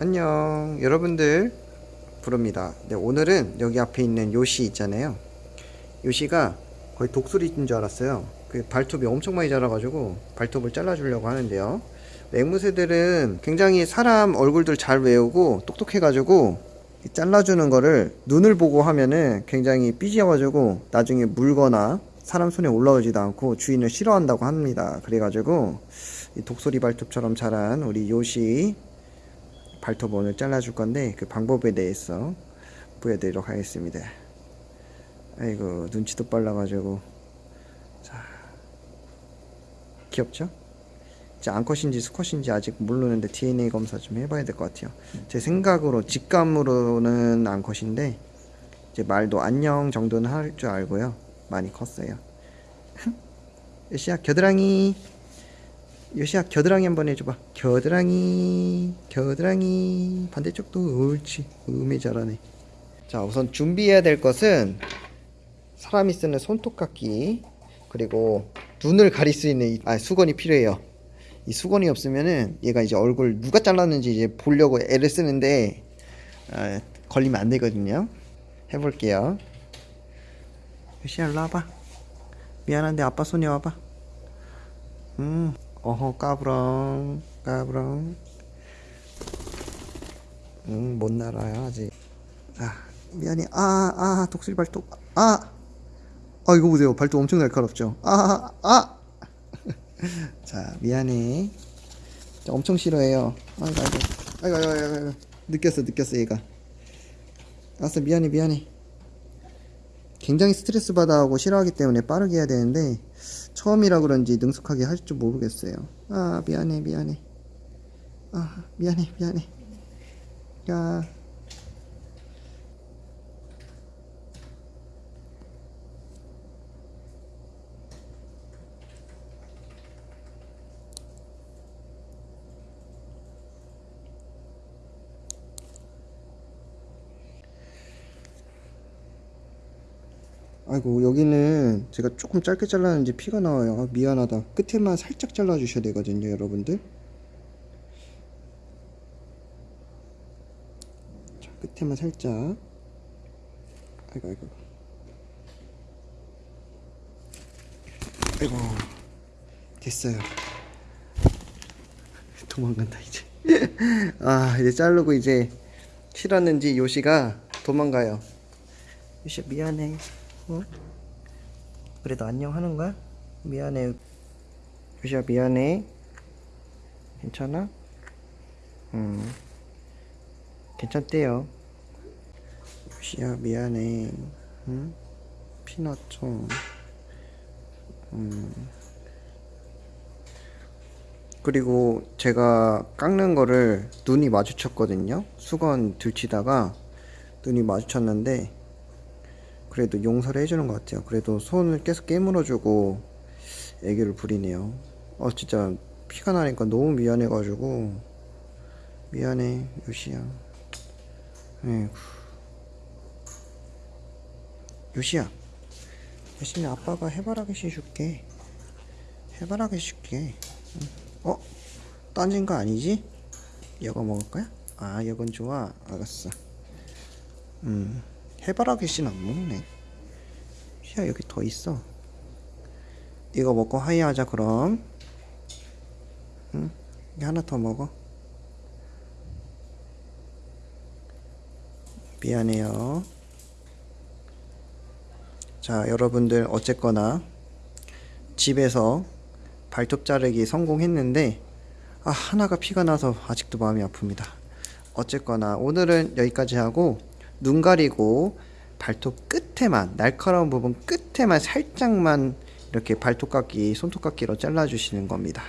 안녕. 여러분들 부릅니다. 네, 오늘은 여기 앞에 있는 요시 있잖아요. 요시가 거의 독수리인 줄 알았어요. 그 발톱이 엄청 많이 자라가지고 발톱을 잘라주려고 하는데요. 앵무새들은 굉장히 사람 얼굴들 잘 외우고 똑똑해가지고 잘라주는 거를 눈을 보고 하면은 굉장히 삐져가지고 나중에 물거나 사람 손에 올라오지도 않고 주인을 싫어한다고 합니다. 그래가지고 이 독수리 발톱처럼 자란 우리 요시 발톱 오늘 잘라줄 건데 그 방법에 대해서 보여드리도록 하겠습니다. 아이고 눈치도 빨라가지고 자 귀엽죠? 이제 암컷인지 수컷인지 아직 모르는데 DNA 검사 좀 해봐야 될 것 같아요. 제 생각으로 직감으로는 암컷인데 이제 말도 안녕 정도는 할 줄 알고요. 많이 컸어요. 시야 겨드랑이 요시야 겨드랑이 한번 해줘봐. 겨드랑이 겨드랑이. 반대쪽도 옳지. 음이 잘하네. 자 우선 준비해야 될 것은 사람이 쓰는 손톱깎이 그리고 눈을 가릴 수 있는 이, 아, 수건이 필요해요. 이 수건이 없으면은 얘가 이제 얼굴 누가 잘랐는지 이제 보려고 애를 쓰는데 아, 걸리면 안 되거든요. 해볼게요. 요시야 일로 와봐. 미안한데 아빠 손에 와봐. 음 어허 까부렁 까부렁. 응 못 날아요 아직. 자 미안해. 아아 아, 독수리 발톱. 아아 아, 이거 보세요. 발톱 엄청 날카롭죠? 아아 아. 자 미안해. 자, 엄청 싫어해요. 아이고 아이고 아이고 아이고 아이고. 느꼈어 느꼈어 얘가. 알았어 미안해 미안해 굉장히 스트레스 받아하고 싫어하기 때문에 빠르게 해야 되는데 처음이라 그런지 능숙하게 할 줄 모르겠어요. 아 미안해 미안해. 아 미안해 미안해. 야 아이고 여기는 제가 조금 짧게 잘랐는지 피가 나와요. 아, 미안하다. 끝에만 살짝 잘라 주셔야 되거든요 여러분들. 자 끝에만 살짝. 아이고 아이고. 아이고 됐어요. 도망간다 이제. 아 이제 자르고 이제 실었는지 요시가 도망가요. 요시 미안해 어? 그래도 안녕 하는 거야? 미안해. 유시야 미안해. 괜찮아? 음. 괜찮대요. 유시야 미안해. 응? 피넛 좀. 음. 그리고 제가 깎는 거를 눈이 마주쳤거든요. 수건 들치다가 눈이 마주쳤는데 그래도 용서를 해주는 것 같아요. 그래도 손을 계속 깨물어주고 애교를 부리네요. 어 진짜 피가 나니까 너무 미안해가지고. 미안해 요시야. 에휴. 요시야 열심히 아빠가 해바라기씨 줄게. 해바라기씨 줄게. 어? 던진 거 아니지? 이거 먹을 거야? 아 이건 좋아. 알았어. 음 해바라기 씨는 안 먹네. 야 여기 더 있어. 이거 먹고 하이하자 그럼. 응? 이 하나 더 먹어. 미안해요. 자 여러분들 어쨌거나 집에서 발톱 자르기 성공했는데 아 하나가 피가 나서 아직도 마음이 아픕니다. 어쨌거나 오늘은 여기까지 하고 눈 가리고 발톱 끝에만 날카로운 부분 끝에만 살짝만 이렇게 발톱깎이 손톱깎이로 잘라주시는 겁니다.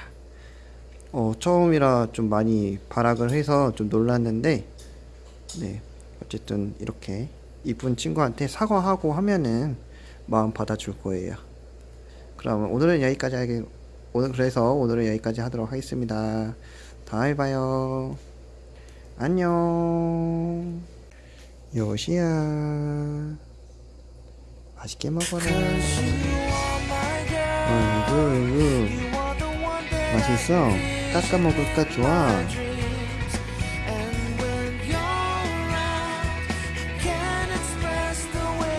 어, 처음이라 좀 많이 발악을 해서 좀 놀랐는데 네 어쨌든 이렇게 이쁜 친구한테 사과하고 하면은 마음 받아줄 거예요. 그럼 오늘은 여기까지 하게 오늘 그래서 오늘은 여기까지 하도록 하겠습니다. 다음에 봐요. 안녕 요시야. 맛있게 먹어라. 어이구 맛있어? 깎아 먹을까 좋아